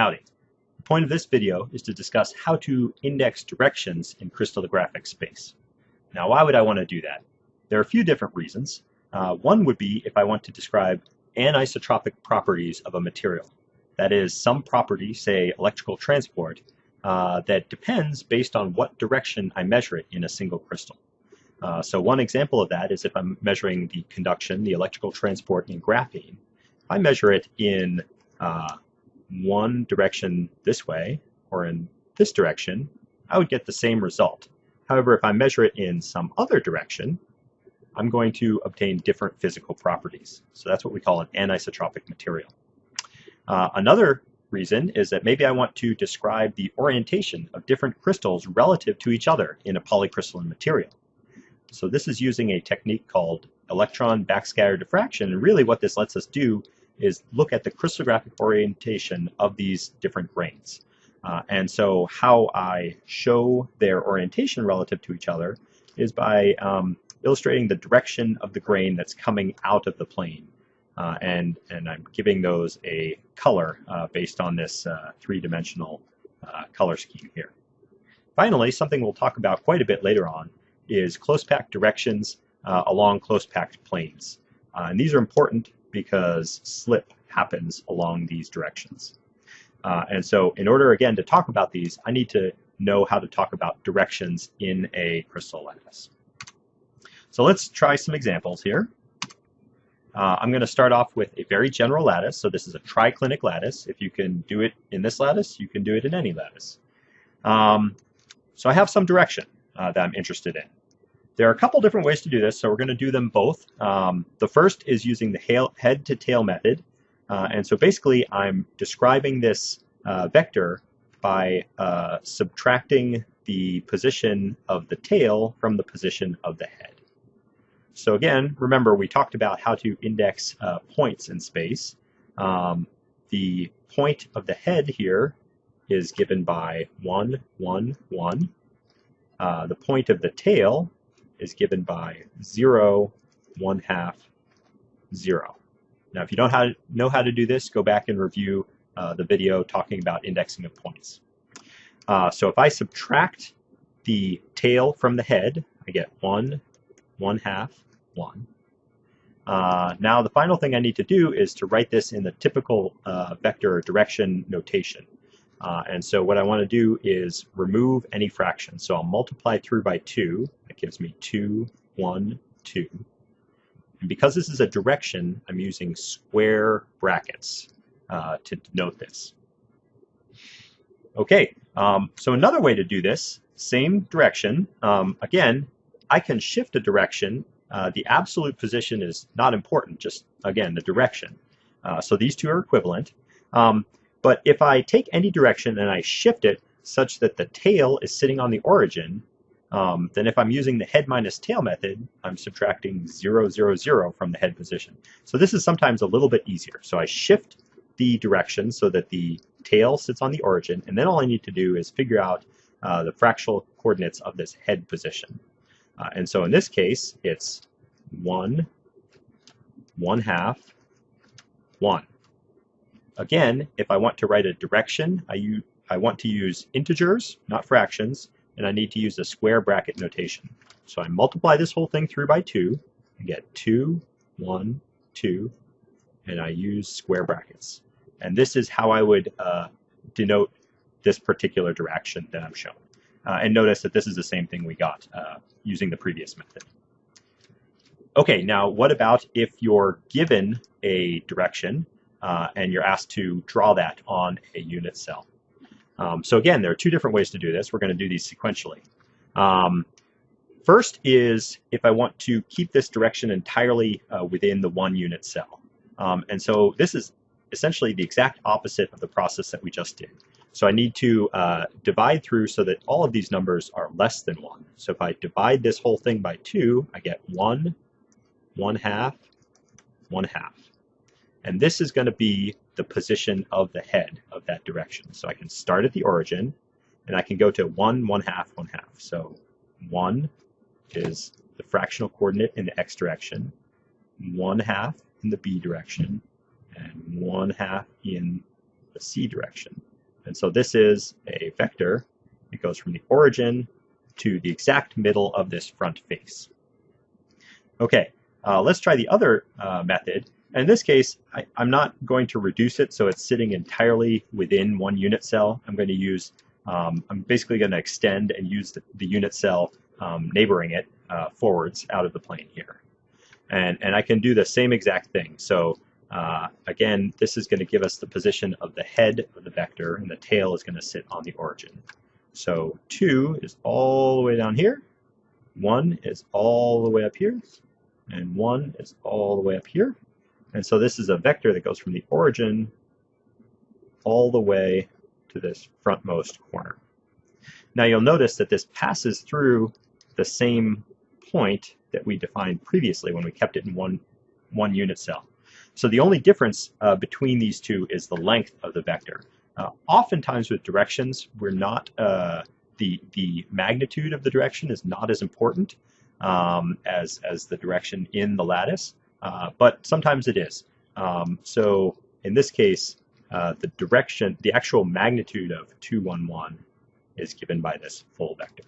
Howdy. The point of this video is to discuss how to index directions in crystallographic space. Now why would I want to do that? There are a few different reasons. Uh, one would be if I want to describe anisotropic properties of a material. That is, some property, say electrical transport, uh, that depends based on what direction I measure it in a single crystal. Uh, so one example of that is if I'm measuring the conduction, the electrical transport in graphene, I measure it in uh, one direction this way or in this direction, I would get the same result. However, if I measure it in some other direction, I'm going to obtain different physical properties. So that's what we call an anisotropic material. Uh, another reason is that maybe I want to describe the orientation of different crystals relative to each other in a polycrystalline material. So this is using a technique called electron backscatter diffraction, and really what this lets us do is look at the crystallographic orientation of these different grains. Uh, and so how I show their orientation relative to each other is by um, illustrating the direction of the grain that's coming out of the plane. Uh, and, and I'm giving those a color uh, based on this uh, three-dimensional uh, color scheme here. Finally, something we'll talk about quite a bit later on is close packed directions uh, along close packed planes. and these are important because slip happens along these directions. Uh, and so in order, again, to talk about these, I need to know how to talk about directions in a crystal lattice. So let's try some examples here. Uh, I'm going to start off with a very general lattice. So this is a triclinic lattice. If you can do it in this lattice, you can do it in any lattice. Um, so I have some direction uh, that I'm interested in. There are a couple different ways to do this, so we're going to do them both. Um, the first is using the head to tail method. Uh, and so basically I'm describing this uh, vector by uh, subtracting the position of the tail from the position of the head. So again, remember we talked about how to index uh, points in space. Um, the point of the head here is given by 1, 1, 1. Uh, the point of the tail is given by 0, 1 half, 0. Now, if you don't know how to do this, go back and review uh, the video talking about indexing of points. Uh, so if I subtract the tail from the head, I get 1, 1 half, 1. Uh, now the final thing I need to do is to write this in the typical uh, vector direction notation. Uh, and so what I want to do is remove any fraction. So I'll multiply through by 2. Gives me 2, 1, 2. And because this is a direction, I'm using square brackets uh, to denote this. Okay, um, so another way to do this, same direction. Um, again, I can shift a direction. Uh, the absolute position is not important, just, again, the direction. Uh, so these two are equivalent. Um, but if I take any direction and I shift it such that the tail is sitting on the origin, um, then if I'm using the head minus tail method, I'm subtracting 0, 0, 0 from the head position. So this is sometimes a little bit easier. So I shift the direction so that the tail sits on the origin, and then all I need to do is figure out uh, the fractional coordinates of this head position. Uh, and so in this case, it's 1, 1 half, 1. Again, if I want to write a direction, I, I want to use integers, not fractions, and I need to use the square bracket notation. So I multiply this whole thing through by 2, I get 2, 1, 2, and I use square brackets. And this is how I would uh, denote this particular direction that I'm showing. Uh, and notice that this is the same thing we got uh, using the previous method. Okay, now what about if you're given a direction uh, and you're asked to draw that on a unit cell. Um, so again, there are two different ways to do this. We're going to do these sequentially. Um, first is if I want to keep this direction entirely uh, within the one unit cell. Um, and so this is essentially the exact opposite of the process that we just did. So I need to uh, divide through so that all of these numbers are less than 1. So if I divide this whole thing by 2, I get 1, 1 half, 1 half. And this is going to be the position of the head of that direction. So I can start at the origin, and I can go to 1, 1 half, 1 half. So 1 is the fractional coordinate in the x direction, 1 half in the b direction, and 1 half in the c direction. And so this is a vector. It goes from the origin to the exact middle of this front face. Okay, uh, let's try the other uh, method. In this case, I, am not going to reduce it so it's sitting entirely within one unit cell. I'm going to use, um, I'm basically going to extend and use the, the unit cell um, neighboring it uh, forwards out of the plane here. And, and I can do the same exact thing. So uh, again, this is going to give us the position of the head of the vector, and the tail is going to sit on the origin. So 2 is all the way down here, 1 is all the way up here, and 1 is all the way up here. And so this is a vector that goes from the origin all the way to this frontmost corner. Now you'll notice that this passes through the same point that we defined previously when we kept it in one, one unit cell. So the only difference uh, between these two is the length of the vector. Uh, oftentimes with directions, we're not, uh, the, the magnitude of the direction is not as important um, as, as the direction in the lattice, uh, but sometimes it is. Um, so in this case, uh, the direction, the actual magnitude of 211 is given by this full vector.